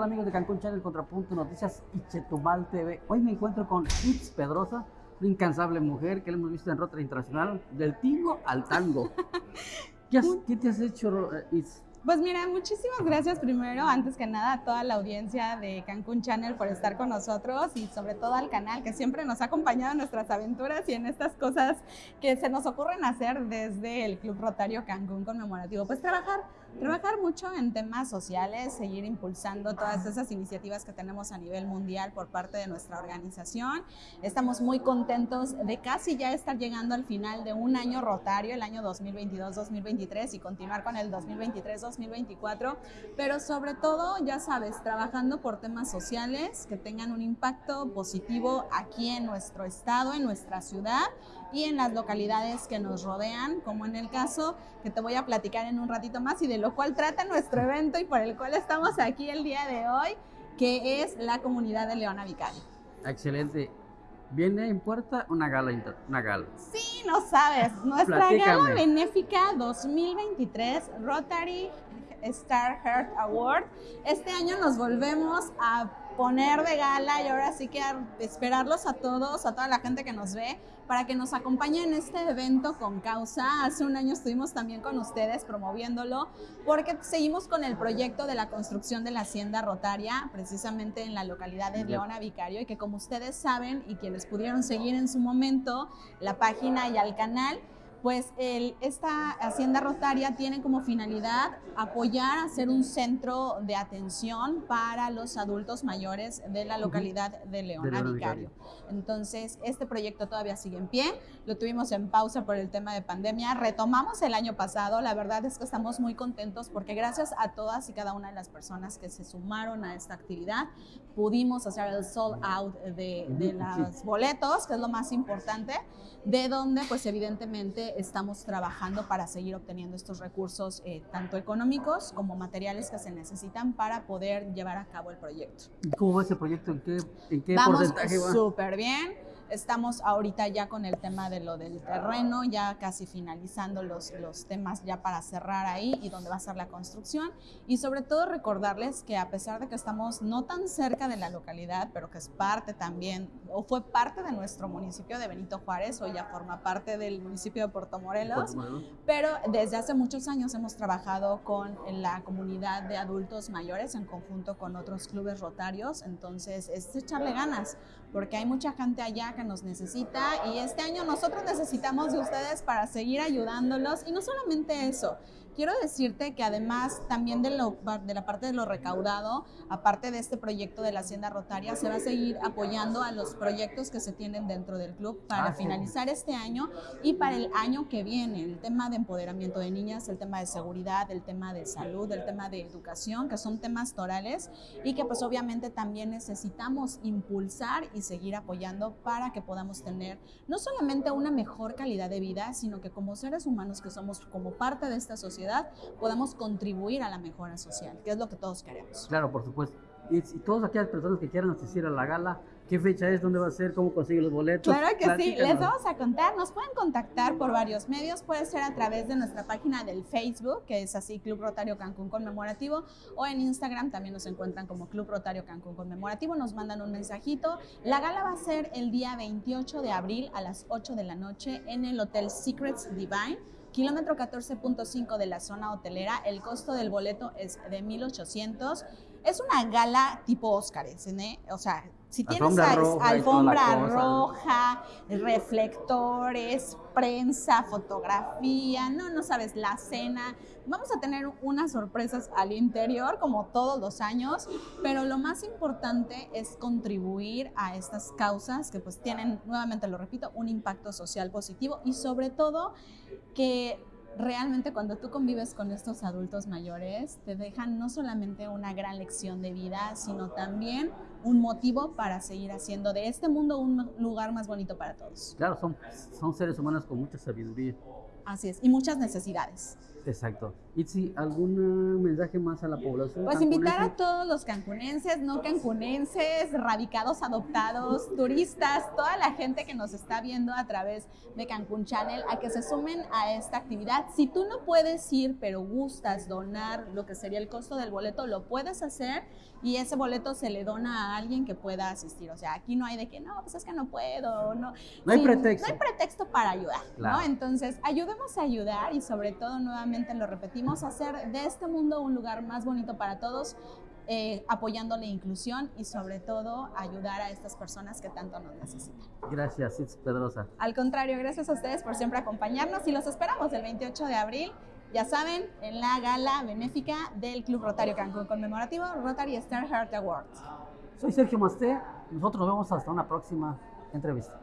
tal amigos de Cancún Channel, Contrapunto Noticias y Chetumal TV? Hoy me encuentro con Itz Pedrosa, una incansable mujer que la hemos visto en Rota Internacional, del tingo al tango. ¿Qué, ¿qué te has hecho, eh, Itz? Pues mira, muchísimas gracias primero, antes que nada, a toda la audiencia de Cancún Channel por estar con nosotros y sobre todo al canal que siempre nos ha acompañado en nuestras aventuras y en estas cosas que se nos ocurren hacer desde el Club Rotario Cancún Conmemorativo. Pues trabajar, trabajar mucho en temas sociales, seguir impulsando todas esas iniciativas que tenemos a nivel mundial por parte de nuestra organización. Estamos muy contentos de casi ya estar llegando al final de un año rotario, el año 2022-2023 y continuar con el 2023 2024, pero sobre todo, ya sabes, trabajando por temas sociales que tengan un impacto positivo aquí en nuestro estado, en nuestra ciudad y en las localidades que nos rodean, como en el caso que te voy a platicar en un ratito más y de lo cual trata nuestro evento y por el cual estamos aquí el día de hoy, que es la comunidad de Leona Vicario. Excelente. Viene en puerta una gala, una gala. Sí, no sabes. Nuestra gala benéfica 2023 Rotary Star Heart Award. Este año nos volvemos a poner de gala y ahora sí que esperarlos a todos, a toda la gente que nos ve, para que nos acompañen en este evento con causa. Hace un año estuvimos también con ustedes promoviéndolo porque seguimos con el proyecto de la construcción de la hacienda rotaria, precisamente en la localidad de Leona Vicario, y que como ustedes saben y quienes pudieron seguir en su momento la página y al canal, pues esta hacienda rotaria tiene como finalidad apoyar a ser un centro de atención para los adultos mayores de la localidad de Leona Vicario. Entonces, este proyecto todavía sigue en pie, lo tuvimos en pausa por el tema de pandemia, retomamos el año pasado, la verdad es que estamos muy contentos porque gracias a todas y cada una de las personas que se sumaron a esta actividad, pudimos hacer el sold out de, de los boletos, que es lo más importante, de donde pues evidentemente estamos trabajando para seguir obteniendo estos recursos, eh, tanto económicos como materiales que se necesitan para poder llevar a cabo el proyecto. ¿Cómo va ese proyecto? ¿En qué, en qué Vamos porcentaje va? súper bien Estamos ahorita ya con el tema de lo del terreno, ya casi finalizando los, los temas ya para cerrar ahí y donde va a ser la construcción. Y sobre todo recordarles que a pesar de que estamos no tan cerca de la localidad, pero que es parte también, o fue parte de nuestro municipio de Benito Juárez, o ya forma parte del municipio de Puerto Morelos, pero desde hace muchos años hemos trabajado con la comunidad de adultos mayores en conjunto con otros clubes rotarios, entonces es echarle ganas, porque hay mucha gente allá que nos necesita y este año nosotros necesitamos de ustedes para seguir ayudándolos. Y no solamente eso, Quiero decirte que además también de, lo, de la parte de lo recaudado, aparte de este proyecto de la Hacienda Rotaria, se va a seguir apoyando a los proyectos que se tienen dentro del club para ah, finalizar este año y para el año que viene. El tema de empoderamiento de niñas, el tema de seguridad, el tema de salud, el tema de educación, que son temas torales y que pues obviamente también necesitamos impulsar y seguir apoyando para que podamos tener no solamente una mejor calidad de vida, sino que como seres humanos que somos como parte de esta sociedad, podamos contribuir a la mejora social, que es lo que todos queremos. Claro, por supuesto. Y, y todas aquellas personas que quieran asistir a la gala, ¿Qué fecha es? ¿Dónde va a ser? ¿Cómo consigue los boletos? Claro que sí, les vamos a contar. Nos pueden contactar por varios medios. Puede ser a través de nuestra página del Facebook, que es así Club Rotario Cancún Conmemorativo, o en Instagram también nos encuentran como Club Rotario Cancún Conmemorativo. Nos mandan un mensajito. La gala va a ser el día 28 de abril a las 8 de la noche en el Hotel Secrets Divine kilómetro 14.5 de la zona hotelera. El costo del boleto es de 1,800. Es una gala tipo Óscares, ¿eh? O sea, si tienes alfombra, roja, alfombra roja, reflectores, prensa, fotografía, no, no sabes, la cena. Vamos a tener unas sorpresas al interior, como todos los años, pero lo más importante es contribuir a estas causas que pues tienen, nuevamente lo repito, un impacto social positivo y sobre todo que realmente cuando tú convives con estos adultos mayores, te dejan no solamente una gran lección de vida, sino también un motivo para seguir haciendo de este mundo un lugar más bonito para todos. Claro, son, son seres humanos con mucha sabiduría. Así es, y muchas necesidades. Exacto. Itzi, ¿algún mensaje más a la población? Pues invitar a todos los cancunenses, no cancunenses, radicados, adoptados, turistas, toda la gente que nos está viendo a través de Cancún Channel a que se sumen a esta actividad. Si tú no puedes ir, pero gustas donar lo que sería el costo del boleto, lo puedes hacer y ese boleto se le dona a alguien que pueda asistir. O sea, aquí no hay de que no, pues es que no puedo, no. No hay Sí, pretexto. No hay pretexto para ayudar, Claro. ¿no? Entonces, ayudemos a ayudar y sobre todo, nuevamente lo repetimos, hacer de este mundo un lugar más bonito para todos, eh, apoyando la inclusión y sobre todo ayudar a estas personas que tanto nos necesitan. Gracias, Itzi Pedrosa. Al contrario, gracias a ustedes por siempre acompañarnos y los esperamos el 28 de abril. Ya saben, en la gala benéfica del Club Rotario Cancún conmemorativo Rotary Star Heart Awards. Soy Sergio Masté. Nosotros nos vemos hasta una próxima entrevista.